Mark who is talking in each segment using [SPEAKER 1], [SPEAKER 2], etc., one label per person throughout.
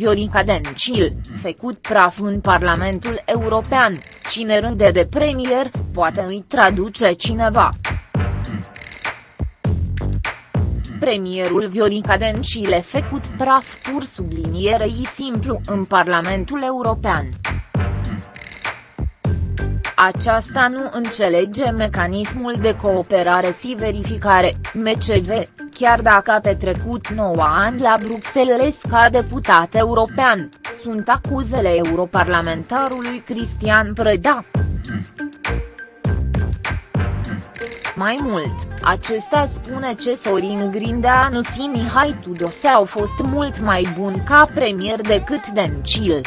[SPEAKER 1] Viorica Dencil, făcut praf în Parlamentul European, cine râde de premier, poate îi traduce cineva. Premierul Viorica Dencil făcut praf pur sublinierei simplu în Parlamentul European. Aceasta nu înțelege mecanismul de cooperare și verificare, MCV, chiar dacă a petrecut 9 ani la Bruxelles ca deputat european, sunt acuzele europarlamentarului Cristian Preda. Mai mult, acesta spune că Sorin Grindeanu și Mihai Tudose au fost mult mai buni ca premier decât Dencil.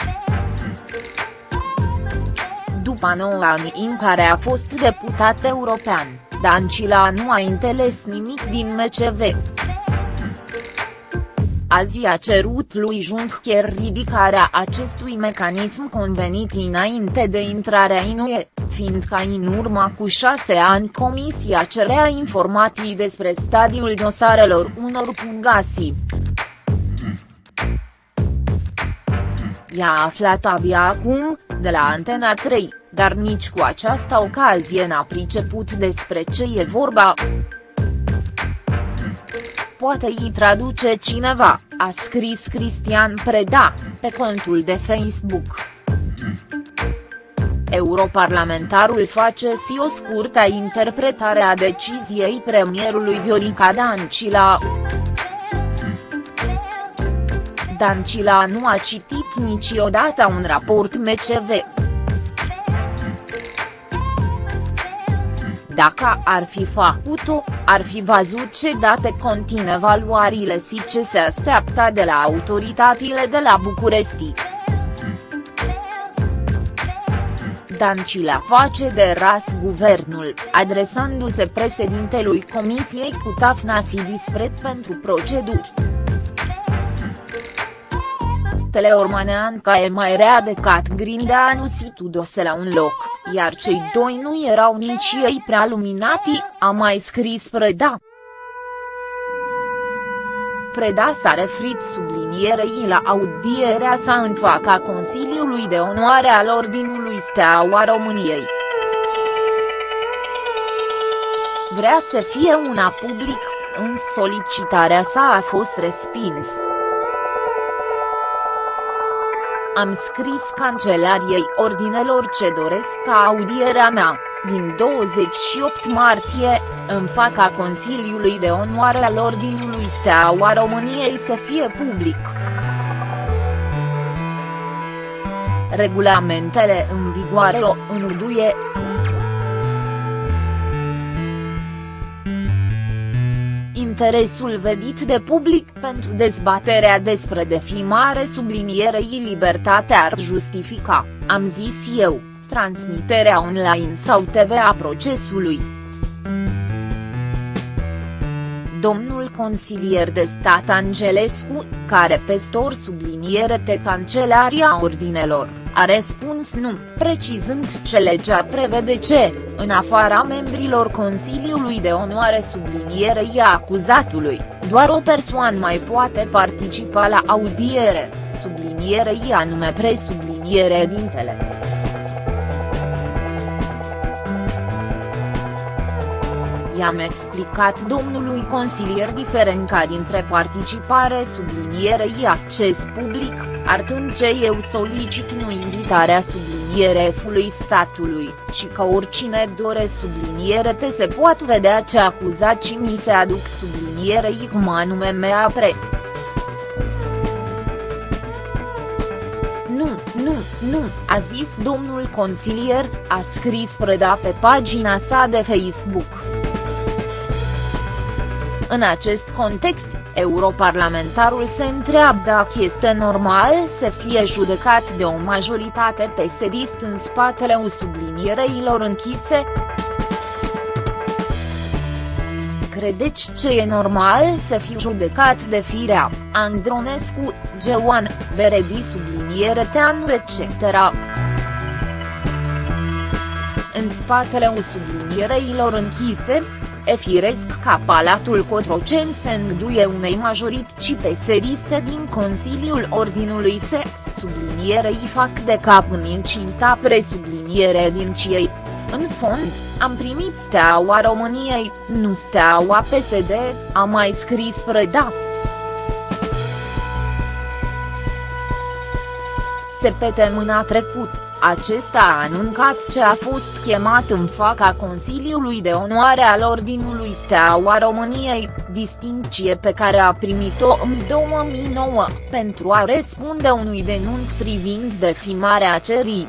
[SPEAKER 1] După 9 ani în care a fost deputat european, Dancila nu a înțeles nimic din MCV. Azi a cerut lui Juncker ridicarea acestui mecanism convenit înainte de intrarea în UE, fiindcă în urma cu șase ani Comisia cerea informații despre stadiul dosarelor unor pungasii. I-a aflat abia acum, de la Antena 3, dar nici cu această ocazie n-a priceput despre ce e vorba. Poate îi traduce cineva, a scris Cristian Preda, pe contul de Facebook. Europarlamentarul face și o scurtă interpretare a deciziei premierului Viorica Dancila. Dancila nu a citit niciodată un raport MCV. Dacă ar fi făcut-o, ar fi văzut ce date conțin evaluările și ce se așteaptă de la autoritățile de la București. Dancila face de ras guvernul, adresându-se președintelui Comisiei cu Tafna și Dispret pentru proceduri. Teleormanean ca e mai rea decât Grindeanu și Tudose la un loc, iar cei doi nu erau nici ei prea luminati, a mai scris Preda. Preda s-a referit sublinierei la audierea sa în fața Consiliului de Onoare al Ordinului Steaua României. Vrea să fie una public, în solicitarea sa a fost respins. Am scris cancelariei ordinelor ce doresc ca audierea mea, din 28 martie, în fața Consiliului de Onoare al Ordinului Steaua României să fie public. Regulamentele în vigoare o înurduie, interesul vedit de public pentru dezbaterea despre defimare sublinierei libertate ar justifica, am zis eu, transmiterea online sau TV a procesului. Domnul consilier de stat Angelescu, care pestor subliniere de Cancelaria Ordinelor a răspuns nu, precizând ce legea prevede ce, în afara membrilor Consiliului de Onoare sublinierei acuzatului, doar o persoană mai poate participa la audiere, sublinierei anume presubliniere dintele. I-am explicat domnului consilier diferența dintre participare sublinierei acces public, artând ce eu solicit nu invitarea subliniere F-ului statului, ci că oricine dore subliniere te se poate vedea ce acuzații mi se aduc sublinierei cum anume mea pre. Nu, nu, nu, a zis domnul consilier, a scris Preda pe pagina sa de Facebook. În acest context, europarlamentarul se întreabă dacă este normal să fie judecat de o majoritate pesedist în spatele sublinierelor închise? Credeți ce e normal să fiu judecat de firea, Andronescu, Geoan, Beredi subliniere Teanu etc. În spatele sublinierelor închise, E firesc ca Palatul Cotroceni se înduie unei majorități peseriste din Consiliul Ordinului se, sublinierei fac de cap în incinta presubliniere din ciei. În fond, am primit steaua României, nu steaua PSD, a mai scris Preda. Se pete mâna trecut, acesta a anuncat ce a fost chemat în fața Consiliului de Onoare al Ordinului Steaua României, distinție pe care a primit-o în 2009, pentru a răspunde unui denunț privind defimarea cerii.